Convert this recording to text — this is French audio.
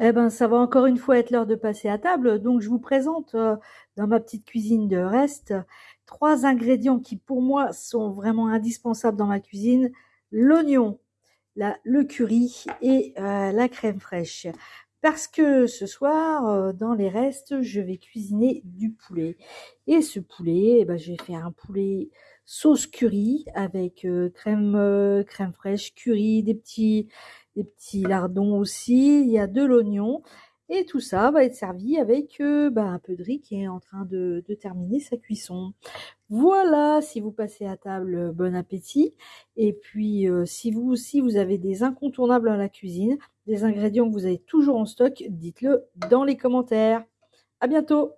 Eh ben, ça va encore une fois être l'heure de passer à table. Donc, je vous présente euh, dans ma petite cuisine de reste trois ingrédients qui, pour moi, sont vraiment indispensables dans ma cuisine. L'oignon, le curry et euh, la crème fraîche. Parce que ce soir, euh, dans les restes, je vais cuisiner du poulet. Et ce poulet, eh ben, je vais faire un poulet sauce curry avec crème, crème fraîche, curry, des petits des petits lardons aussi, il y a de l'oignon. Et tout ça va être servi avec euh, bah, un peu de riz qui est en train de, terminer sa cuisson. Voilà, si vous passez à table, euh, bon appétit. Et puis, euh, si vous aussi, vous avez des incontournables à la cuisine, des ingrédients que vous avez toujours en stock, dites-le dans les commentaires. À bientôt